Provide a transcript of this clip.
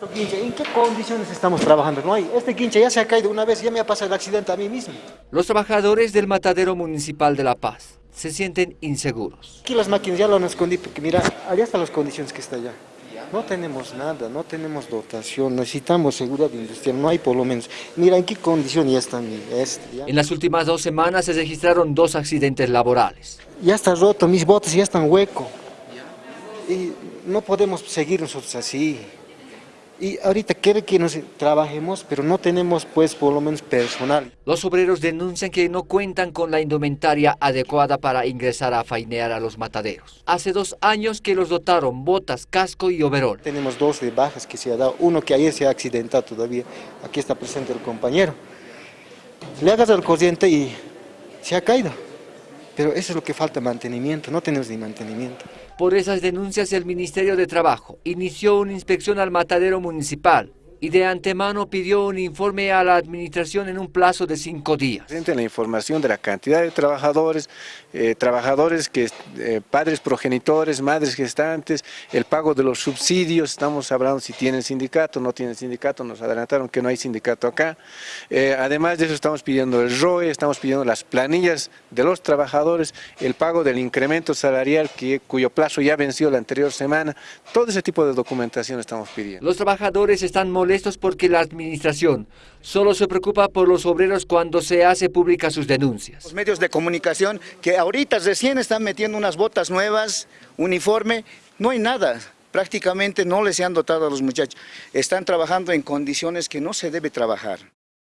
¿En qué condiciones estamos trabajando? No hay. Este quinche ya se ha caído una vez, ya me ha pasado el accidente a mí mismo. Los trabajadores del matadero municipal de La Paz se sienten inseguros. Aquí las máquinas ya lo han escondido, porque mira, allá están las condiciones que está allá. No tenemos nada, no tenemos dotación, necesitamos seguridad industrial, no hay por lo menos. Mira en qué condición ya están. Este, ya. En las últimas dos semanas se registraron dos accidentes laborales. Ya está roto, mis botes ya están huecos. Y no podemos seguir nosotros así. Y ahorita quiere que nos trabajemos, pero no tenemos pues por lo menos personal. Los obreros denuncian que no cuentan con la indumentaria adecuada para ingresar a fainear a los mataderos. Hace dos años que los dotaron botas, casco y overol. Tenemos dos de bajas que se ha dado, uno que ayer se ha accidentado todavía, aquí está presente el compañero. Le hagas el corriente y se ha caído. Pero eso es lo que falta, mantenimiento, no tenemos ni mantenimiento. Por esas denuncias el Ministerio de Trabajo inició una inspección al matadero municipal y de antemano pidió un informe a la administración en un plazo de cinco días. La información de la cantidad de trabajadores, eh, trabajadores, que, eh, padres progenitores, madres gestantes, el pago de los subsidios, estamos hablando si tienen sindicato, no tienen sindicato, nos adelantaron que no hay sindicato acá. Eh, además de eso estamos pidiendo el ROE, estamos pidiendo las planillas de los trabajadores, el pago del incremento salarial que, cuyo plazo ya venció la anterior semana, todo ese tipo de documentación estamos pidiendo. Los trabajadores están molestos porque la administración solo se preocupa por los obreros cuando se hace pública sus denuncias. Los medios de comunicación que ahorita recién están metiendo unas botas nuevas, uniforme, no hay nada. Prácticamente no les han dotado a los muchachos. Están trabajando en condiciones que no se debe trabajar.